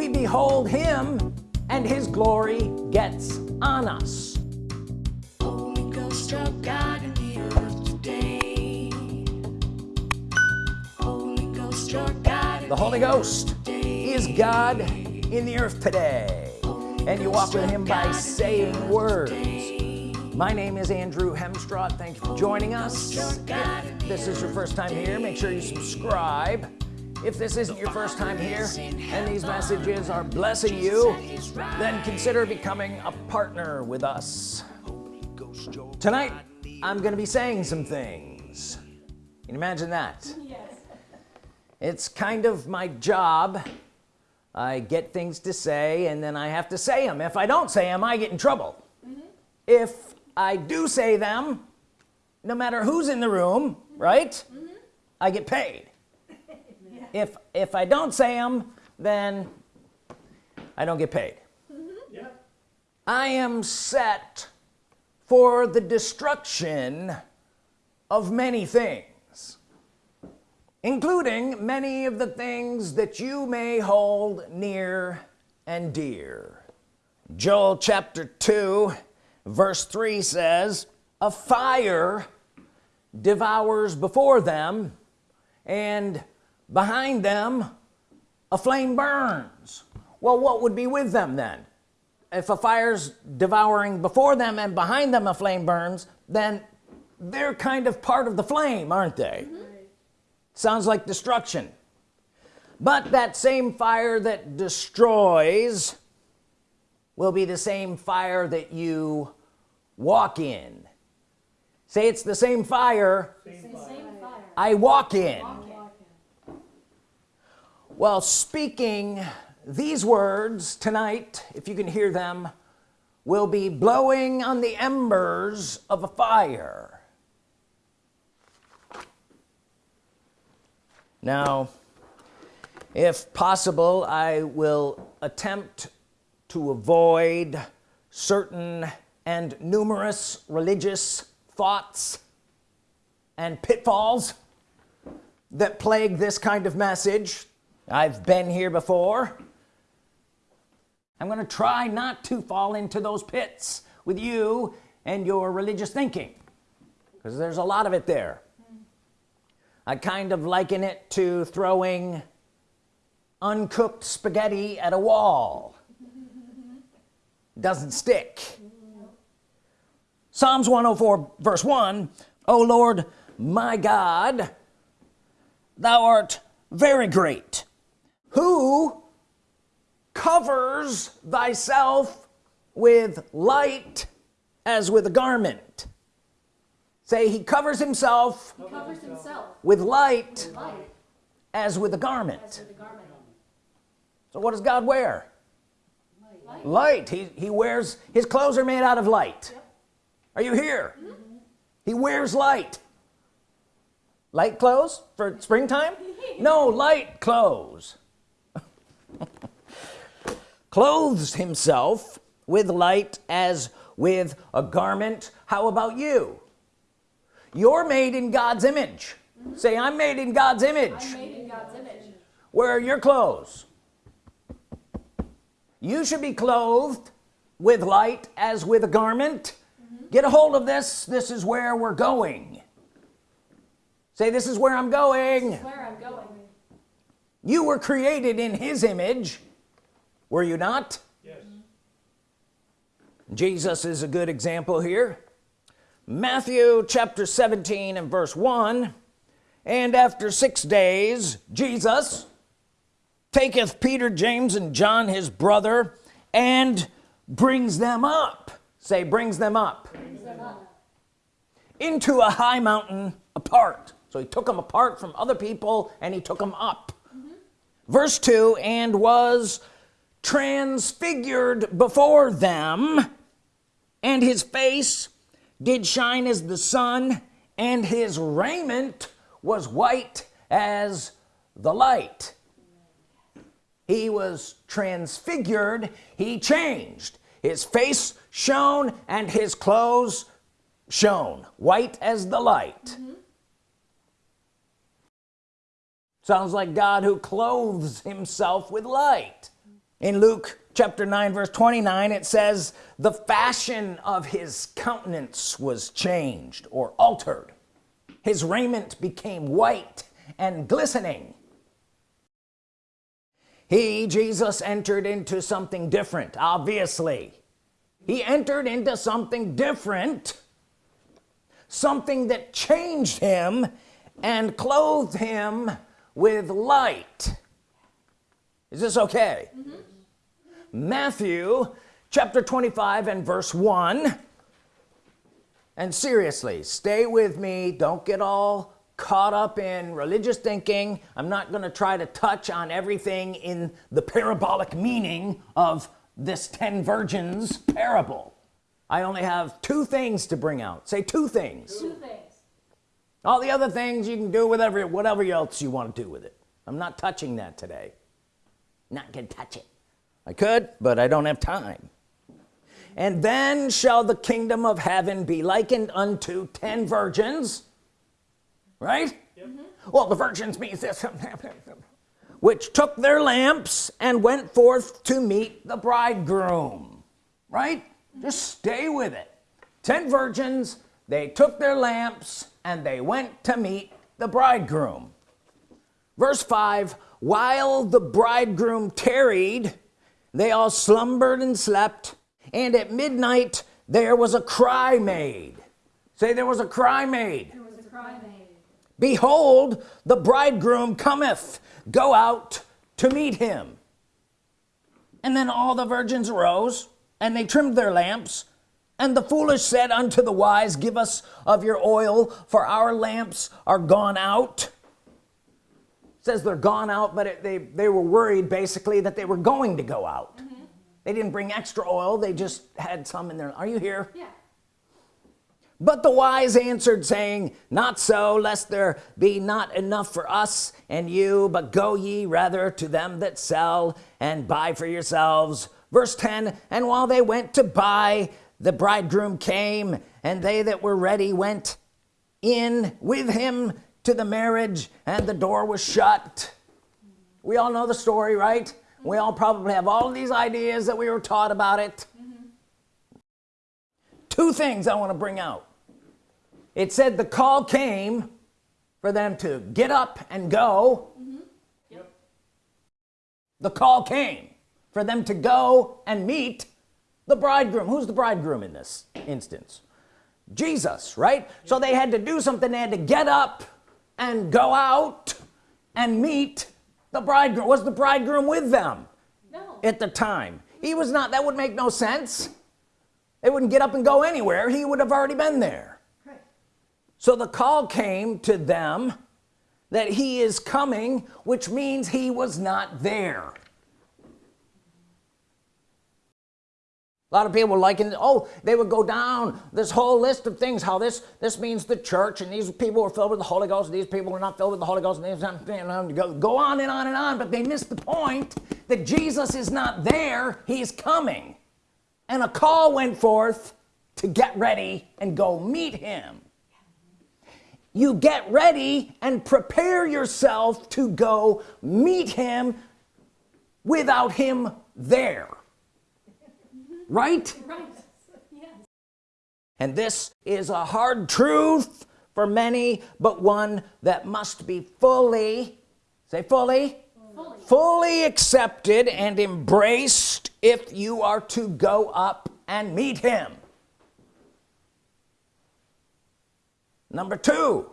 we behold him and his glory gets on us. Holy Ghost, your God in the earth today. Holy Ghost, your God in the Holy Ghost is God in the earth today. And you walk with him by saying words. my name is Andrew Hemstraw thank you for joining us. If this is your first time here make sure you subscribe if this isn't your first time here and these messages are blessing you then consider becoming a partner with us. Tonight I'm gonna be saying some things. Can you imagine that? Yes. it's kind of my job. I get things to say and then I have to say them if I don't say them I get in trouble. Mm-hmm. If I do say them no matter who's in the room right? Mm-hmm. I get paid if if I don't say them then I don't get paid. Yeah, I am set for the destruction of many things including many of the things that you may hold near and dear. Joel chapter 2 verse 3 says a fire devours before them and behind them a flame burns. Well what would be with them then? If a fire's devouring before them and behind them a flame burns then they're kind of part of the flame aren't they? Mm-hmm. Sounds like destruction. But that same fire that destroys will be the same fire that you walk in. Say it's the same fire. Same fire. I walk in well speaking these words tonight if you can hear them will be blowing on the embers of a fire. Now if possible I will attempt to avoid certain and numerous religious thoughts and pitfalls that plague this kind of message I've been here before. I'm gonna try not to fall into those pits with you and your religious thinking because there's a lot of it there. I kind of liken it to throwing uncooked spaghetti at a wall. Doesn't stick. Psalms 104 verse 1 oh Lord my God thou art very great who covers thyself with light as with a garment. Say he covers himself He covers himself with light with light as with a garment. with a garment. so what does God wear? Light. light. He, he wears his clothes are made out of light. Are you here? Mm-hmm. He wears light. Light clothes for springtime? No light clothes clothes himself with light as with a garment. How about you? You're made in God's image. Say I'm made in God's image. I'm made in God's image. where are your clothes? You should be clothed with light as with a garment. Mm-hmm. Get a hold of this. This is where we're going. Say this is where I'm going. Where I'm going. You were created in his image were you not? Yes. Jesus is a good example here. Matthew chapter 17 and verse 1 and after six days Jesus taketh Peter James and John his brother and brings them up. Say brings them up. Into a high mountain apart. So he took them apart from other people and he took them up verse 2 and was transfigured before them and his face did shine as the sun and his raiment was white as the light. He was transfigured he changed. His face shone and his clothes shone white as the light mm-hmm. Sounds like God who clothes himself with light. In Luke chapter 9 verse 29 it says the fashion of his countenance was changed or altered. His raiment became white and glistening. He Jesus entered into something different obviously. He entered into something different something that changed him and clothed him with light. Is this okay? Mm -hmm. Matthew chapter 25 and verse 1 and seriously stay with me. Don't get all caught up in religious thinking. I'm not gonna try to touch on everything in the parabolic meaning of this 10 virgins parable. I only have two things to bring out. Say two things. Two things all the other things you can do whatever whatever else you want to do with it. I'm not touching that today. Not gonna touch it. I could but I don't have time. And then shall the kingdom of heaven be likened unto ten virgins right? Yep. mm -hmm. well the virgins means this. Which took their lamps and went forth to meet the bridegroom right? Just stay with it. Ten virgins they took their lamps and they went to meet the bridegroom. Verse 5 while the bridegroom tarried they all slumbered and slept and at midnight there was a cry made. Say there was a cry made, a cry made. behold the bridegroom cometh. Go out to meet him. And then all the virgins rose and they trimmed their lamps and the foolish said unto the wise give us of your oil for our lamps are gone out. Says they're gone out but it, they they were worried basically that they were going to go out. Mm -hmm. they didn't bring extra oil they just had some in there. Are you here? Yeah. But the wise answered saying not so lest there be not enough for us and you but go ye rather to them that sell and buy for yourselves. Verse 10 and while they went to buy the bridegroom came and they that were ready went in with him to the marriage and the door was shut we all know the story right we all probably have all these ideas that we were taught about it mm -hmm. two things I want to bring out it said the call came for them to get up and go mm -hmm. yep. the call came for them to go and meet the bridegroom who's the bridegroom in this instance? Jesus right? So they had to do something. They had to get up and go out and meet the bridegroom. Was the bridegroom with them? No. at the time. He was not that would make no sense. They wouldn't get up and go anywhere. He would have already been there. Right. so the call came to them that he is coming which means he was not there a lot of people liking oh they would go down this whole list of things how this this means the church and these people are filled with the Holy Ghost and these people are not filled with the Holy Ghost and these go, go on and on and on but they miss the point that Jesus is not there. He's coming. And a call went forth to get ready and go meet him. You get ready and prepare yourself to go meet him without him there right? Right. Yes. and this is a hard truth for many but one that must be fully say fully? Fully, fully accepted and embraced if you are to go up and meet him. Number two.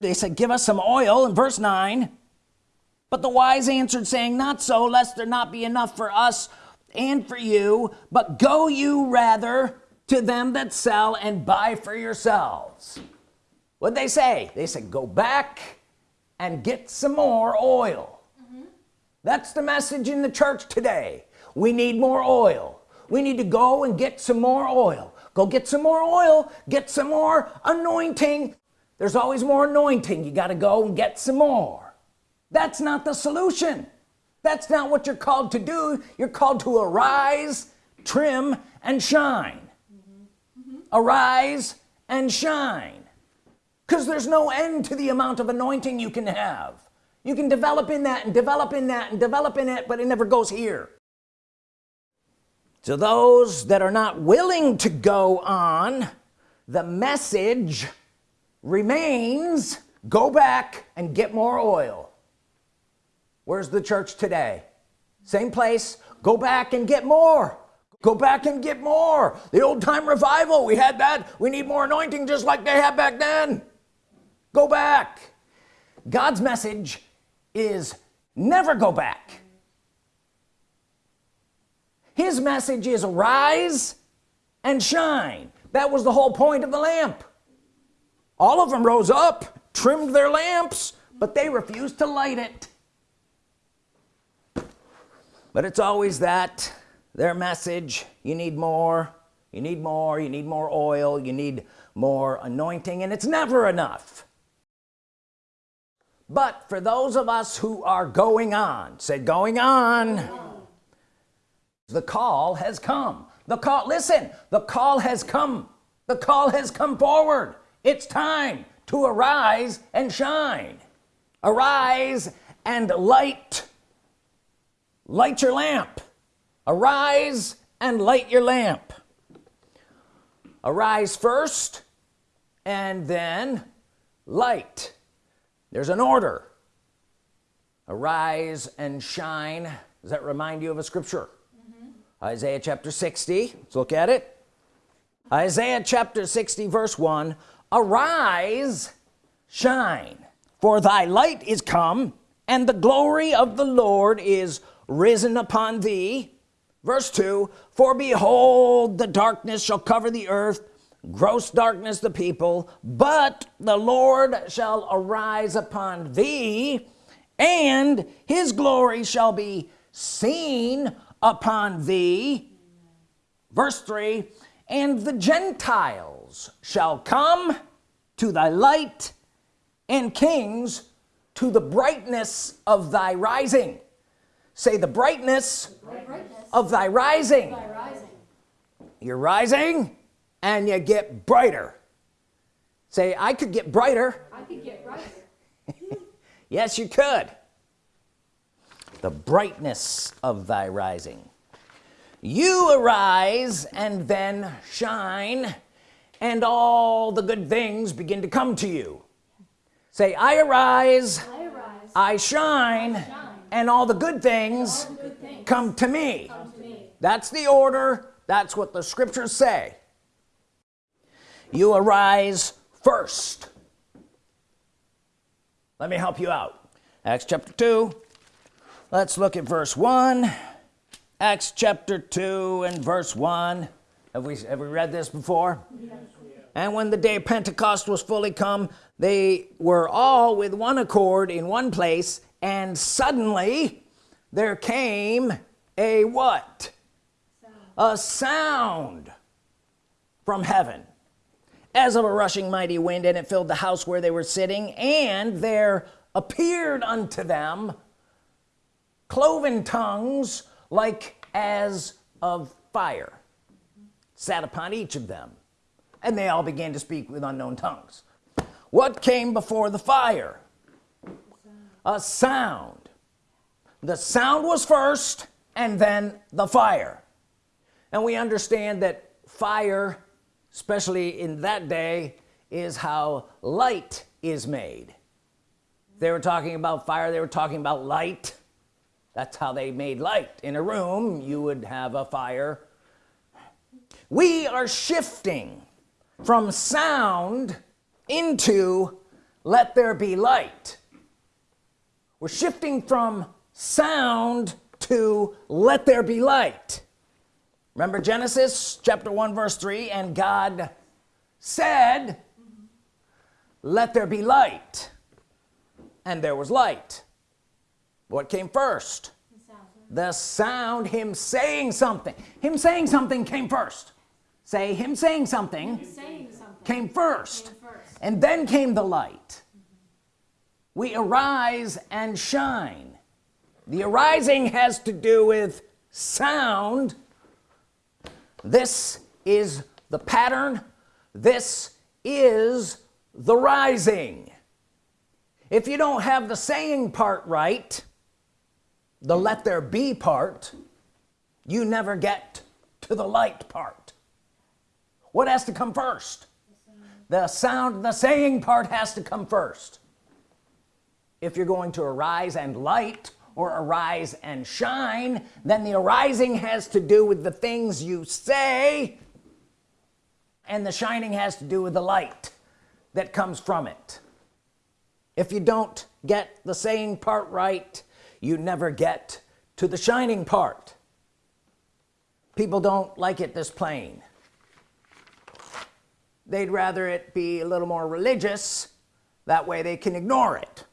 They said give us some oil in verse 9 but the wise answered saying not so lest there not be enough for us and for you but go you rather to them that sell and buy for yourselves. What they say? They said go back and get some more oil. Mm -hmm. that's the message in the church today. We need more oil. We need to go and get some more oil. Go get some more oil. Get some more anointing. There's always more anointing. You got to go and get some more. That's not the solution that's not what you're called to do. You're called to arise trim and shine. Mm -hmm. Mm -hmm. arise and shine. Because there's no end to the amount of anointing you can have. You can develop in that and develop in that and develop in it but it never goes here. To those that are not willing to go on the message remains go back and get more oil where's the church today? Same place? Go back and get more. Go back and get more. The old-time revival we had that. We need more anointing just like they had back then. Go back. God's message is never go back. His message is arise and shine. That was the whole point of the lamp. All of them rose up trimmed their lamps but they refused to light it but it's always that their message you need more you need more you need more oil you need more anointing and it's never enough. But for those of us who are going on say going on. The call has come. The call listen the call has come. The call has come forward. It's time to arise and shine. Arise and light light your lamp. Arise and light your lamp. Arise first and then light. There's an order. Arise and shine. Does that remind you of a scripture? Mm-hmm. Isaiah chapter 60 let's look at it. Isaiah chapter 60 verse 1 arise shine for thy light is come and the glory of the Lord is risen upon thee. Verse 2 for behold the darkness shall cover the earth gross darkness the people but the Lord shall arise upon thee and his glory shall be seen upon thee. Verse 3 and the Gentiles shall come to thy light and kings to the brightness of thy rising say the brightness Brightness of thy rising by rising. you're rising and you get brighter say I could get brighter I could get brighter. yes you could the brightness of thy rising you arise and then shine and all the good things begin to come to you say I arise I arise. I shine shine. And all the good things the good things come to me. Come to me. that's the order. That's what the scriptures say. You arise first. Let me help you out. Acts chapter 2 let's look at verse 1 Acts chapter 2 and verse 1 have we have we read this before? Yes. and when the day of Pentecost was fully come they were all with one accord in one place and suddenly there came a what? A sound from heaven. As of a rushing mighty wind and it filled the house where they were sitting and there appeared unto them cloven tongues like as of fire sat upon each of them and they all began to speak with unknown tongues. What came before the fire a sound. The sound was first and then the fire. And we understand that fire especially in that day is how light is made. They were talking about fire they were talking about light. That's how they made light. In a room you would have a fire. We are shifting from sound into let there be light we're shifting from sound to let there be light. Remember Genesis chapter 1 verse 3 and God said let there be light and there was light. What came first? The sound. the sound. Him saying something. Him saying something came first. Say him saying something Saying something. came first. Came first. and then came the light we arise and shine. The arising has to do with sound. This is the pattern. This is the rising. If you don't have the saying part right the let there be part you never get to the light part. What has to come first? The sound the saying part has to come first if you're going to arise and light or arise and shine then the arising has to do with the things you say and the shining has to do with the light that comes from it. If you don't get the saying part right you never get to the shining part. People don't like it this plain. They'd rather it be a little more religious. That way they can ignore it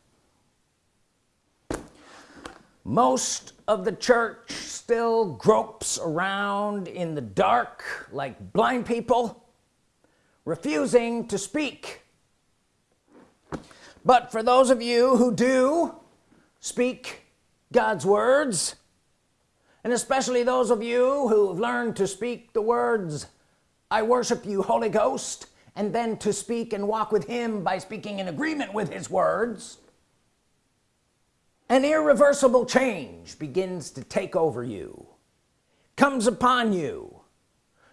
most of the church still gropes around in the dark like blind people refusing to speak. But for those of you who do speak God's words and especially those of you who have learned to speak the words I worship you Holy Ghost and then to speak and walk with him by speaking in agreement with his words an irreversible change begins to take over you comes upon you.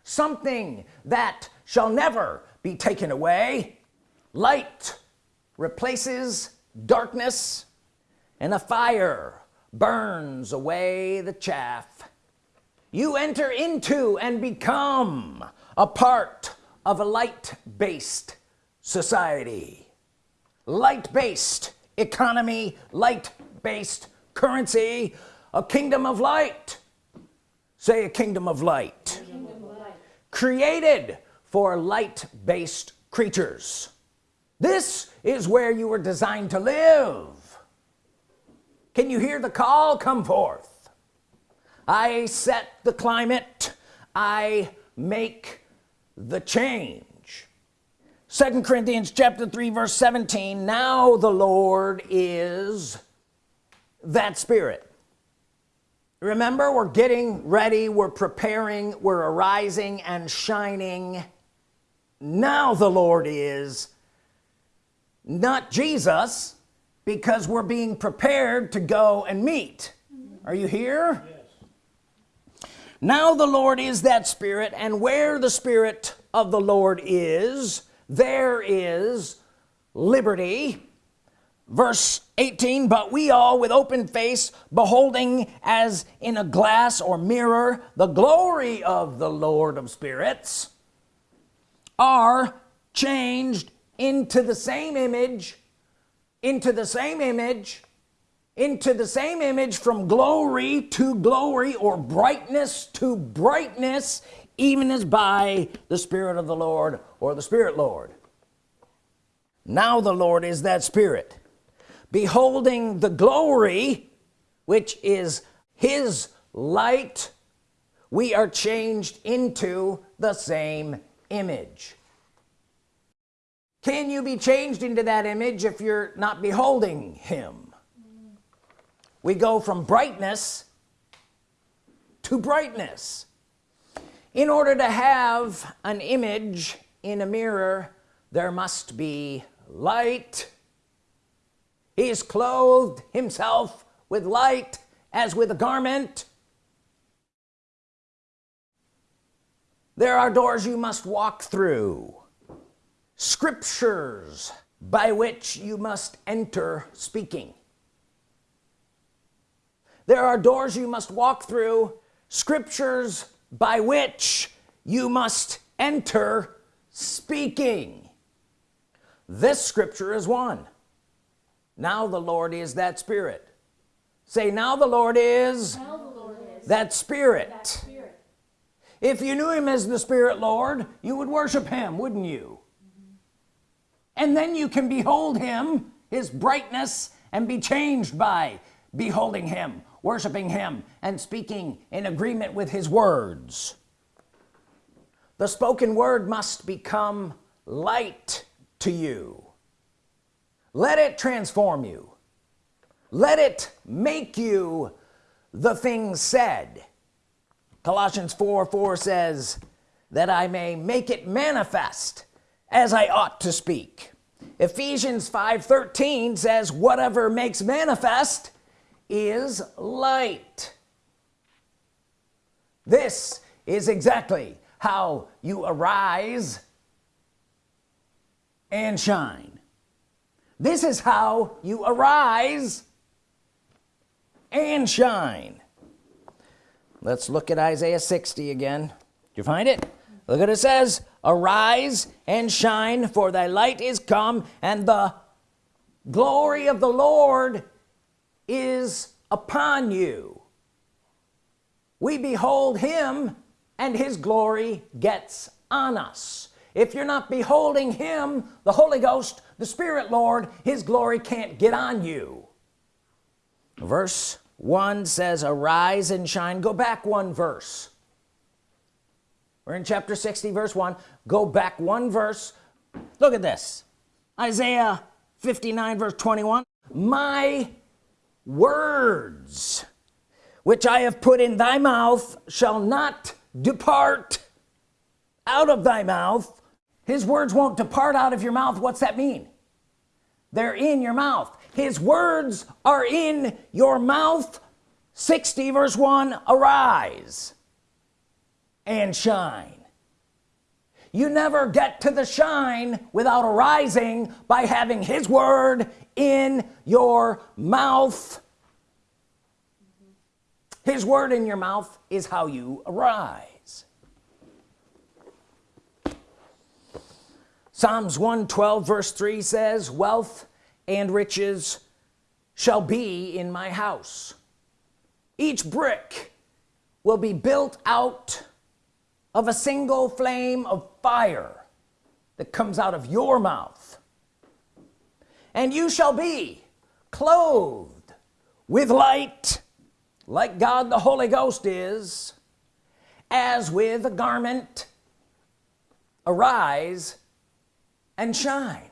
Something that shall never be taken away. Light replaces darkness and a fire burns away the chaff. You enter into and become a part of a light-based society. Light-based economy light-based currency a kingdom of light. Say a kingdom of light. Created for light-based creatures. This is where you were designed to live. Can you hear the call? Come forth. I set the climate. I make the change. Second Corinthians chapter 3 verse 17 now the Lord is that spirit. Remember we're getting ready we're preparing we're arising and shining. Now the Lord is not Jesus because we're being prepared to go and meet. Are you here? Yes. now the Lord is that spirit and where the Spirit of the Lord is there is liberty verse 18 but we all with open face beholding as in a glass or mirror the glory of the Lord of spirits are changed into the same image into the same image into the same image from glory to glory or brightness to brightness even as by the Spirit of the Lord or the Spirit Lord. Now the Lord is that Spirit beholding the glory which is his light we are changed into the same image. Can you be changed into that image if you're not beholding him? We go from brightness to brightness. In order to have an image in a mirror there must be light he is clothed himself with light as with a garment. There are doors you must walk through scriptures by which you must enter speaking. There are doors you must walk through scriptures by which you must enter speaking. This scripture is one now the Lord is that spirit. Say now the Lord is, the Lord is that spirit. that spirit. if you knew him as the Spirit Lord you would worship him wouldn't you? Mm-hmm. And then you can behold him his brightness and be changed by beholding him worshiping him and speaking in agreement with his words. The spoken word must become light to you let it transform you. Let it make you the things said. Colossians 4 4 says that I may make it manifest as I ought to speak. Ephesians 5 13 says whatever makes manifest is light. This is exactly how you arise and shine this is how you arise and shine. Let's look at Isaiah 60 again. Did you find it? Look at it says. Arise and shine for thy light is come and the glory of the Lord is upon you. We behold him and his glory gets on us. If you're not beholding him the Holy Ghost the Spirit Lord his glory can't get on you. Verse 1 says arise and shine. Go back one verse. We're in chapter 60 verse 1 go back one verse. Look at this. Isaiah 59 verse 21 my words which I have put in thy mouth shall not depart out of thy mouth. His words won't depart out of your mouth. What's that mean they're in your mouth. His words are in your mouth. 60 verse 1 arise and shine. You never get to the shine without arising by having his word in your mouth. His word in your mouth is how you arise Psalms 112 verse 3 says wealth and riches shall be in my house. Each brick will be built out of a single flame of fire that comes out of your mouth. And you shall be clothed with light like God the Holy Ghost is as with a garment arise and shine.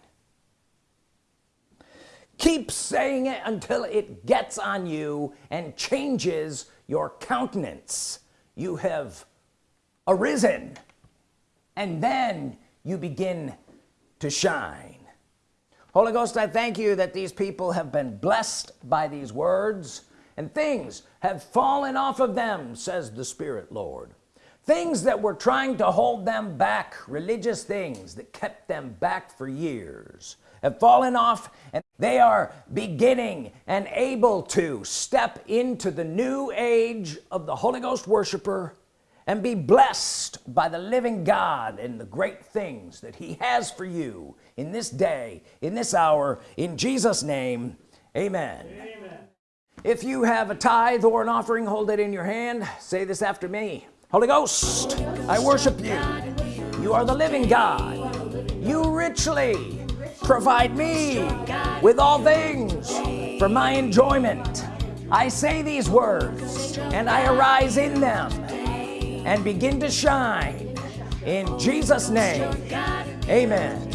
Keep saying it until it gets on you and changes your countenance. You have arisen and then you begin to shine. Holy Ghost I thank you that these people have been blessed by these words and things have fallen off of them says the Spirit Lord things that were trying to hold them back religious things that kept them back for years have fallen off and they are beginning and able to step into the new age of the Holy Ghost worshiper and be blessed by the living God and the great things that he has for you in this day in this hour in Jesus name amen, amen. if you have a tithe or an offering hold it in your hand. Say this after me Holy Ghost I worship you. You are the living God. You richly provide me with all things for my enjoyment. I say these words and I arise in them and begin to shine in Jesus name. Amen.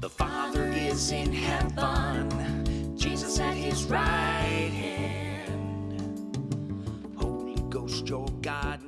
The Father is in heaven, Jesus at his right. your God